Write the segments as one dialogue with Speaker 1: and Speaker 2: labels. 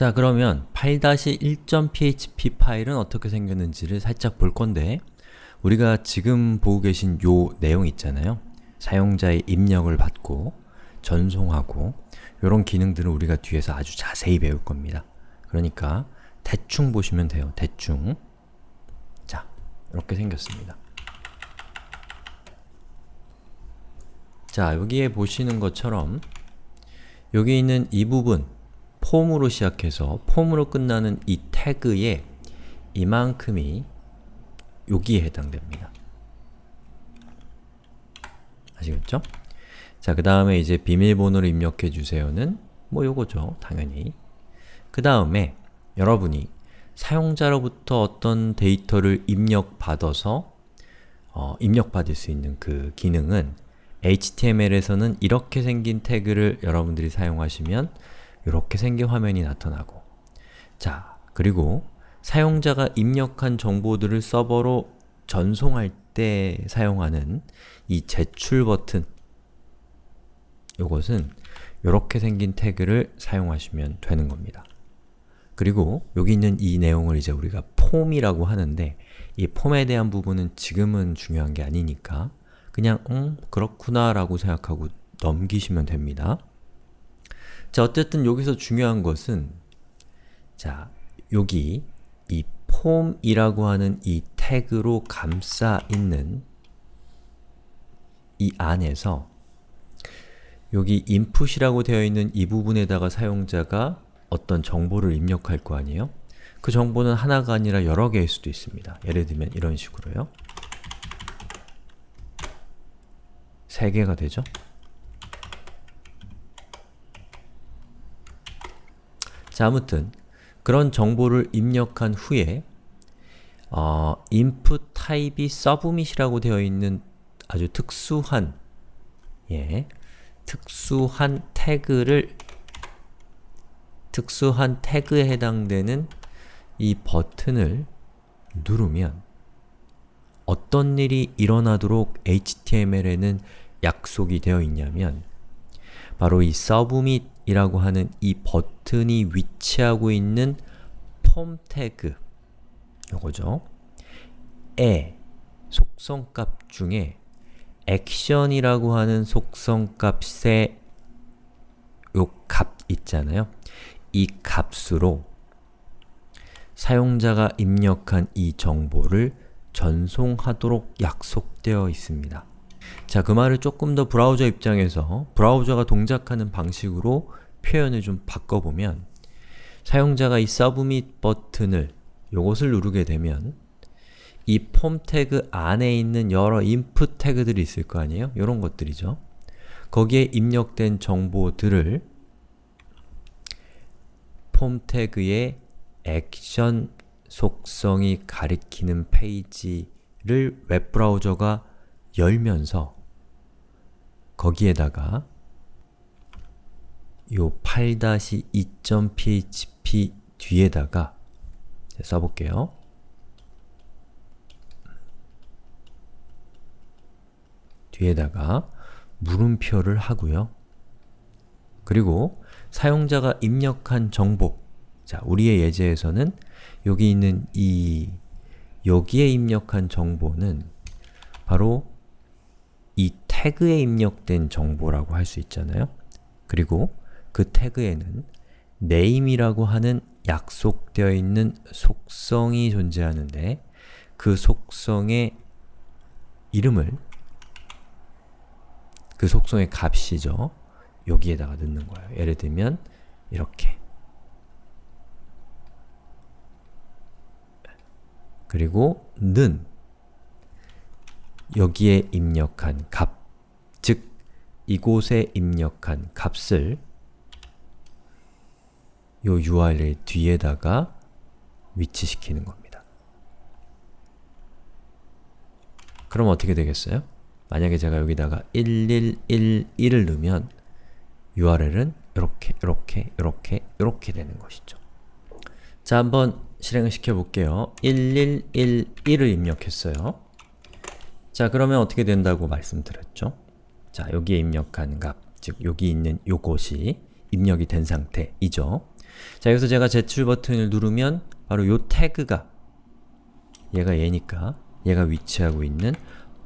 Speaker 1: 자 그러면 8-1.php 파일은 어떻게 생겼는지를 살짝 볼 건데 우리가 지금 보고 계신 요 내용 있잖아요. 사용자의 입력을 받고 전송하고 이런 기능들은 우리가 뒤에서 아주 자세히 배울 겁니다. 그러니까 대충 보시면 돼요. 대충 자, 이렇게 생겼습니다. 자, 여기에 보시는 것처럼 여기 있는 이 부분 폼으로 시작해서 폼으로 끝나는 이 태그의 이만큼이 여기에 해당됩니다. 아시겠죠? 자, 그 다음에 이제 비밀번호를 입력해 주세요는 뭐 요거죠, 당연히. 그 다음에 여러분이 사용자로부터 어떤 데이터를 입력받아서 어, 입력받을 수 있는 그 기능은 HTML에서는 이렇게 생긴 태그를 여러분들이 사용하시면 이렇게 생긴 화면이 나타나고 자, 그리고 사용자가 입력한 정보들을 서버로 전송할 때 사용하는 이 제출 버튼 이것은 이렇게 생긴 태그를 사용하시면 되는 겁니다. 그리고 여기 있는 이 내용을 이제 우리가 폼이라고 하는데 이 폼에 대한 부분은 지금은 중요한 게 아니니까 그냥 음, 그렇구나 라고 생각하고 넘기시면 됩니다. 자, 어쨌든 여기서 중요한 것은 자, 여기 이 폼이라고 하는 이 태그로 감싸 있는 이 안에서 여기 input이라고 되어 있는 이 부분에다가 사용자가 어떤 정보를 입력할 거 아니에요? 그 정보는 하나가 아니라 여러 개일 수도 있습니다. 예를 들면 이런 식으로요. 세 개가 되죠? 자, 아무튼 그런 정보를 입력한 후에 어, input 타입이 submit이라고 되어 있는 아주 특수한 예, 특수한 태그를 특수한 태그에 해당되는 이 버튼을 누르면 어떤 일이 일어나도록 HTML에는 약속이 되어 있냐면 바로 이 submit 이라고 하는 이 버튼이 위치하고 있는 폼 태그 요거죠. 에 속성값 중에 액션이라고 하는 속성값의 요 값 있잖아요. 이 값으로 사용자가 입력한 이 정보를 전송하도록 약속되어 있습니다. 자, 그 말을 조금 더 브라우저 입장에서 브라우저가 동작하는 방식으로 표현을 좀 바꿔보면 사용자가 이 submit 버튼을 요것을 누르게 되면 이 폼 태그 안에 있는 여러 input 태그들이 있을 거 아니에요? 이런 것들이죠. 거기에 입력된 정보들을 폼 태그의 액션 속성이 가리키는 페이지를 웹브라우저가 열면서 거기에다가 요 8-2.php 뒤에다가 써볼게요. 뒤에다가 물음표를 하고요. 그리고 사용자가 입력한 정보 자, 우리의 예제에서는 여기 있는 이 여기에 입력한 정보는 바로 이 태그에 입력된 정보라고 할 수 있잖아요. 그리고 그 태그에는 name이라고 하는 약속되어 있는 속성이 존재하는데 그 속성의 이름을 그 속성의 값이죠. 여기에다가 넣는 거예요. 예를 들면 이렇게 그리고 는 여기에 입력한 값, 즉 이곳에 입력한 값을 요 URL 뒤에다가 위치시키는 겁니다. 그럼 어떻게 되겠어요? 만약에 제가 여기다가 1111을 넣으면 URL은 이렇게, 이렇게, 이렇게, 이렇게 되는 것이죠. 자, 한번 실행을 시켜볼게요. 1111을 입력했어요. 자, 그러면 어떻게 된다고 말씀드렸죠? 자, 여기에 입력한 값, 즉 여기 있는 요것이 입력이 된 상태이죠. 자, 여기서 제가 제출 버튼을 누르면 바로 요 태그가 얘가 얘니까 얘가 위치하고 있는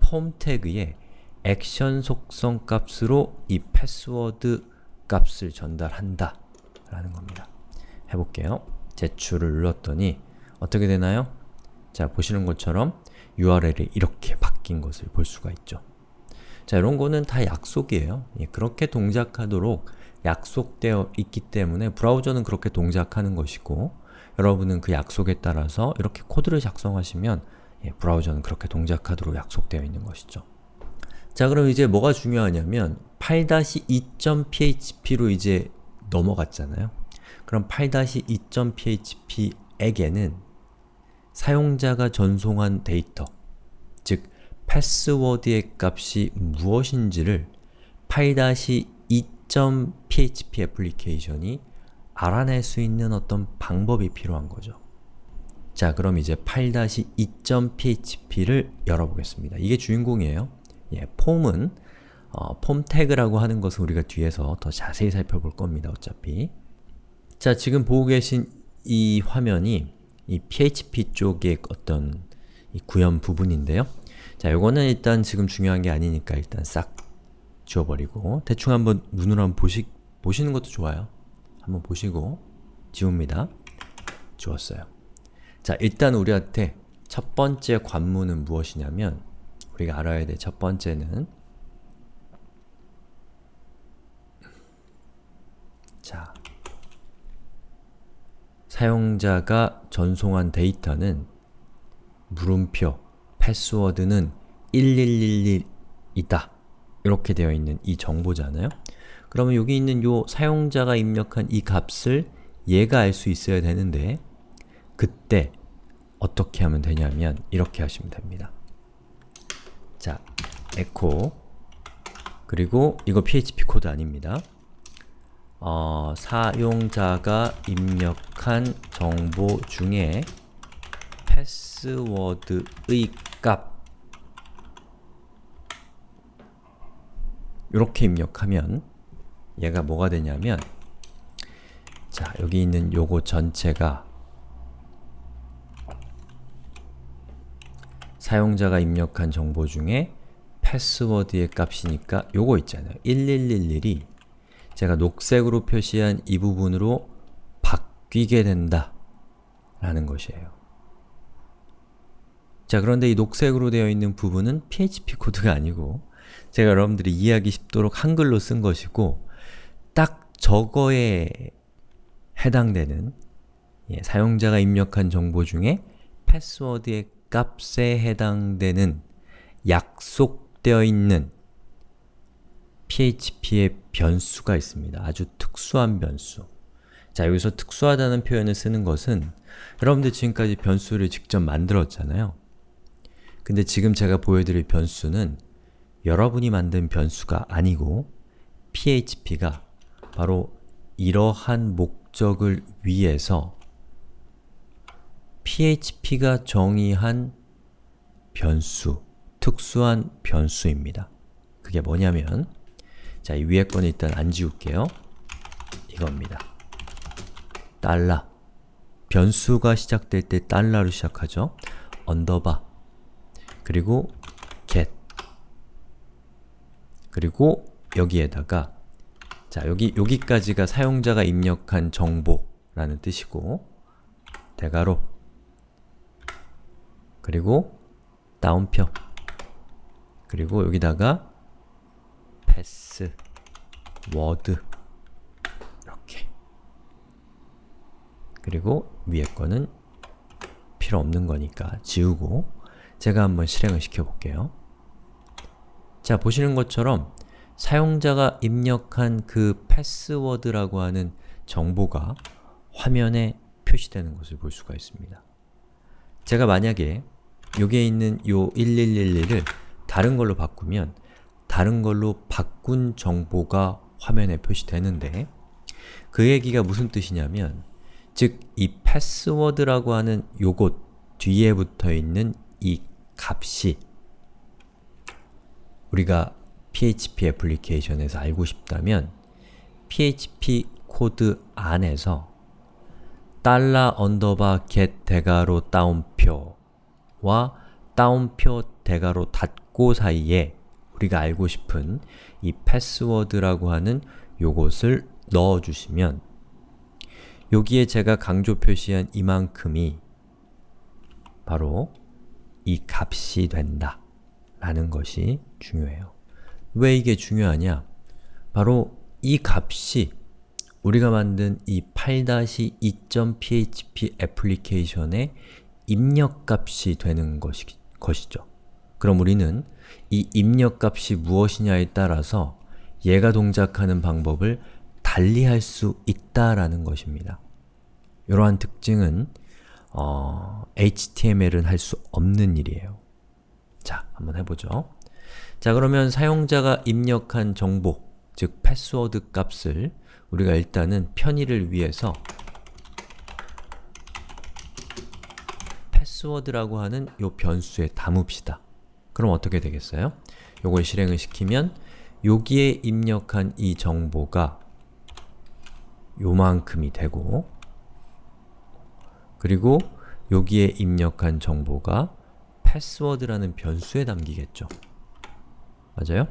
Speaker 1: 폼 태그에 액션 속성 값으로 이 패스워드 값을 전달한다 라는 겁니다. 해볼게요. 제출을 눌렀더니 어떻게 되나요? 자, 보시는 것처럼 URL이 이렇게 바뀐 것을 볼 수가 있죠. 자, 이런 거는 다 약속이에요. 예, 그렇게 동작하도록 약속되어 있기 때문에 브라우저는 그렇게 동작하는 것이고 여러분은 그 약속에 따라서 이렇게 코드를 작성하시면 예, 브라우저는 그렇게 동작하도록 약속되어 있는 것이죠. 자 그럼 이제 뭐가 중요하냐면 8-2.php로 이제 넘어갔잖아요. 그럼 8-2.php에게는 사용자가 전송한 데이터, 즉 패스워드의 값이 무엇인지를 8-2.php 애플리케이션이 알아낼 수 있는 어떤 방법이 필요한 거죠. 자, 그럼 이제 8-2.php를 열어보겠습니다. 이게 주인공이에요. 예, 폼은 어, 폼 태그라고 하는 것을 우리가 뒤에서 더 자세히 살펴볼 겁니다. 어차피 자, 지금 보고 계신 이 화면이 이 PHP 쪽의 어떤 구현 부분인데요. 자, 요거는 일단 지금 중요한 게 아니니까 일단 싹 지워버리고 대충 한번 눈으로 한번 보시, 보시는 것도 좋아요. 한번 보시고 지웁니다. 지웠어요. 자, 일단 우리한테 첫 번째 관문은 무엇이냐면 우리가 알아야 될 첫 번째는 자, 사용자가 전송한 데이터는 물음표, 패스워드는 1111이다 이렇게 되어 있는 이 정보잖아요. 그러면 여기 있는 요 사용자가 입력한 이 값을 얘가 알 수 있어야 되는데 그때 어떻게 하면 되냐면 이렇게 하시면 됩니다. 자, echo 그리고 이거 PHP 코드 아닙니다. 어, 사용자가 입력한 정보 중에 패스워드의 값 이렇게 입력하면 얘가 뭐가 되냐면 자, 여기 있는 요거 전체가 사용자가 입력한 정보 중에 패스워드의 값이니까 요거 있잖아요. 1111이 제가 녹색으로 표시한 이 부분으로 바뀌게 된다 라는 것이에요. 자 그런데 이 녹색으로 되어 있는 부분은 PHP 코드가 아니고 제가 여러분들이 이해하기 쉽도록 한글로 쓴 것이고 딱 저거에 해당되는 예, 사용자가 입력한 정보 중에 패스워드의 값에 해당되는 약속되어 있는 PHP의 변수가 있습니다. 아주 특수한 변수. 자, 여기서 특수하다는 표현을 쓰는 것은 여러분들 지금까지 변수를 직접 만들었잖아요. 근데 지금 제가 보여드릴 변수는 여러분이 만든 변수가 아니고 PHP가 바로 이러한 목적을 위해서 PHP가 정의한 변수, 특수한 변수입니다. 그게 뭐냐면 자, 이 위에 거는 일단 안 지울게요. 이겁니다. 달러 변수가 시작될 때 달러로 시작하죠. 언더바 그리고 그리고 여기에다가 자, 여기, 여기까지가 사용자가 입력한 정보라는 뜻이고 대괄호 그리고 따옴표 그리고 여기다가 패스, 워드 이렇게 그리고 위에 거는 필요 없는 거니까 지우고 제가 한번 실행을 시켜볼게요. 자, 보시는 것처럼 사용자가 입력한 그 패스워드라고 하는 정보가 화면에 표시되는 것을 볼 수가 있습니다. 제가 만약에 여기에 있는 요 1111을 다른 걸로 바꾸면 다른 걸로 바꾼 정보가 화면에 표시되는데 그 얘기가 무슨 뜻이냐면 즉, 이 패스워드라고 하는 요것 뒤에 붙어 있는 이 값이 우리가 PHP 애플리케이션에서 알고 싶다면 PHP 코드 안에서 달러 언더바 get 대괄호 따옴표와 따옴표 대괄호 닫고 사이에 우리가 알고 싶은 이 패스워드라고 하는 요것을 넣어주시면 여기에 제가 강조 표시한 이만큼이 바로 이 값이 된다 라는 것이 중요해요. 왜 이게 중요하냐? 바로 이 값이 우리가 만든 이 8-2.php 애플리케이션의 입력값이 되는 것이, 것이죠. 그럼 우리는 이 입력값이 무엇이냐에 따라서 얘가 동작하는 방법을 달리할 수 있다라는 것입니다. 이러한 특징은 어, HTML은 할 수 없는 일이에요. 자, 한번 해보죠. 자, 그러면 사용자가 입력한 정보, 즉 패스워드 값을 우리가 일단은 편의를 위해서 패스워드라고 하는 요 변수에 담읍시다. 그럼 어떻게 되겠어요? 요걸 실행을 시키면 여기에 입력한 이 정보가 요만큼이 되고 그리고 여기에 입력한 정보가 패스워드라는 변수에 담기겠죠. 맞아요?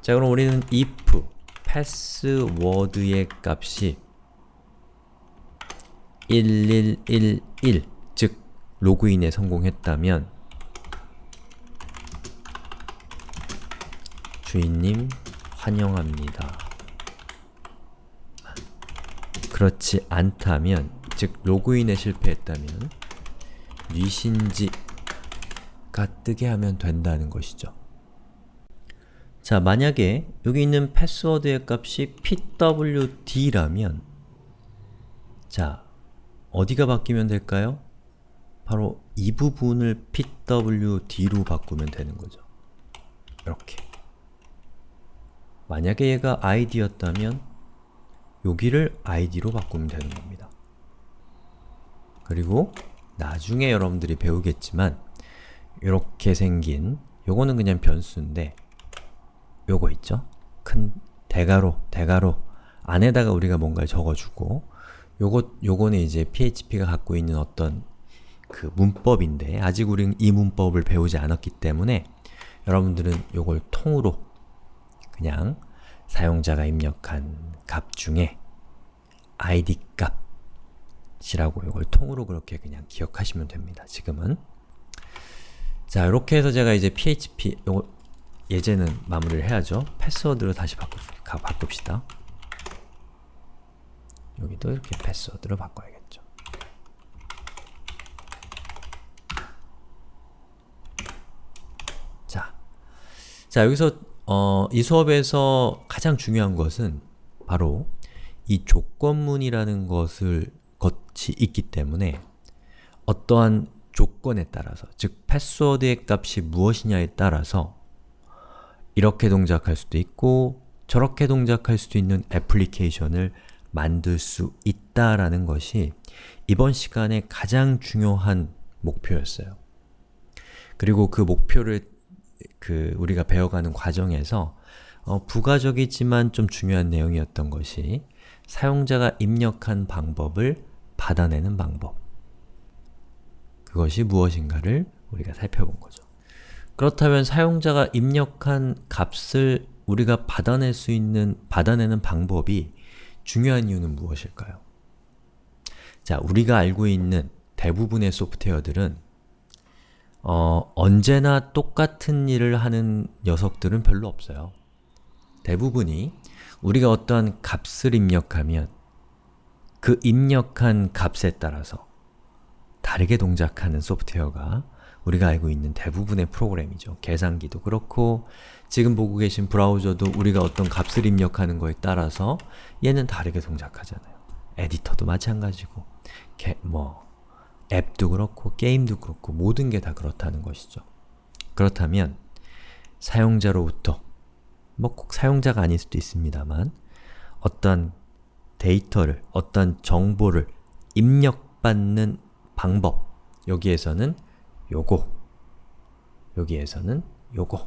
Speaker 1: 자 그럼 우리는 if 패스워드의 값이 1111, 즉 로그인에 성공했다면 주인님 환영합니다. 그렇지 않다면, 즉 로그인에 실패했다면 뉘신지 가 뜨게 하면 된다는 것이죠. 자, 만약에 여기 있는 패스워드의 값이 pwd라면 자, 어디가 바뀌면 될까요? 바로 이 부분을 pwd로 바꾸면 되는 거죠. 이렇게 만약에 얘가 id였다면 여기를 id로 바꾸면 되는 겁니다. 그리고 나중에 여러분들이 배우겠지만 이렇게 생긴 요거는 그냥 변수인데 요거 있죠? 큰 대가로, 대가로 안에다가 우리가 뭔가를 적어주고 요거, 요거는 이제 PHP가 갖고 있는 어떤 그 문법인데 아직 우리는 이 문법을 배우지 않았기 때문에 여러분들은 요걸 통으로 그냥 사용자가 입력한 값 중에 id 값이라고 이걸 통으로 그렇게 그냥 기억하시면 됩니다. 지금은 자 이렇게 해서 제가 이제 PHP 요거 예제는 마무리를 해야죠. 패스워드로 다시 바꾸, 가, 바꿉시다. 여기도 이렇게 패스워드로 바꿔야겠죠. 자, 자 여기서 어, 이 수업에서 가장 중요한 것은 바로 이 조건문이라는 것을 것이 있기 때문에 어떠한 조건에 따라서, 즉 패스워드의 값이 무엇이냐에 따라서 이렇게 동작할 수도 있고 저렇게 동작할 수도 있는 애플리케이션을 만들 수 있다라는 것이 이번 시간에 가장 중요한 목표였어요. 그리고 그 목표를 그 우리가 배워가는 과정에서 어, 부가적이지만 좀 중요한 내용이었던 것이 사용자가 입력한 방법을 받아내는 방법 그것이 무엇인가를 우리가 살펴본 거죠. 그렇다면 사용자가 입력한 값을 우리가 받아낼 수 있는, 받아내는 방법이 중요한 이유는 무엇일까요? 자, 우리가 알고 있는 대부분의 소프트웨어들은 어, 언제나 똑같은 일을 하는 녀석들은 별로 없어요. 대부분이 우리가 어떠한 값을 입력하면 그 입력한 값에 따라서 다르게 동작하는 소프트웨어가 우리가 알고 있는 대부분의 프로그램이죠. 계산기도 그렇고 지금 보고 계신 브라우저도 우리가 어떤 값을 입력하는 거에 따라서 얘는 다르게 동작하잖아요. 에디터도 마찬가지고 게, 뭐 앱도 그렇고 게임도 그렇고 모든 게 다 그렇다는 것이죠. 그렇다면 사용자로부터 뭐 꼭 사용자가 아닐 수도 있습니다만 어떤 데이터를, 어떤 정보를 입력받는 방법 여기에서는 요거 여기에서는 요거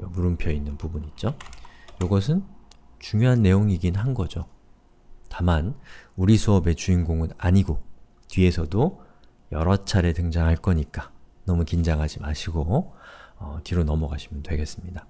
Speaker 1: 요 물음표 있는 부분 있죠? 요것은 중요한 내용이긴 한 거죠. 다만 우리 수업의 주인공은 아니고 뒤에서도 여러 차례 등장할 거니까 너무 긴장하지 마시고 어, 뒤로 넘어가시면 되겠습니다.